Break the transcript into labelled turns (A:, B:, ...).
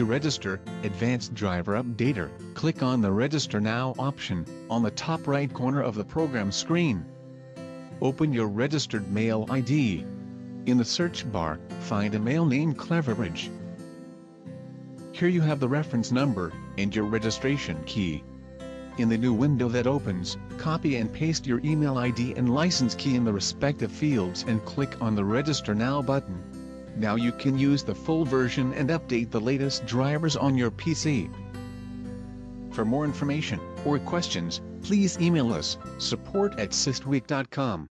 A: To register, Advanced Driver Updater, click on the Register Now option, on the top right corner of the program screen. Open your registered mail ID. In the search bar, find a mail named Cleverbridge. Here you have the reference number, and your registration key. In the new window that opens, copy and paste your email ID and license key in the respective fields and click on the Register Now button. Now you can use the full version and update the latest drivers on your PC. For more information or questions, please email us, support at systweak.com.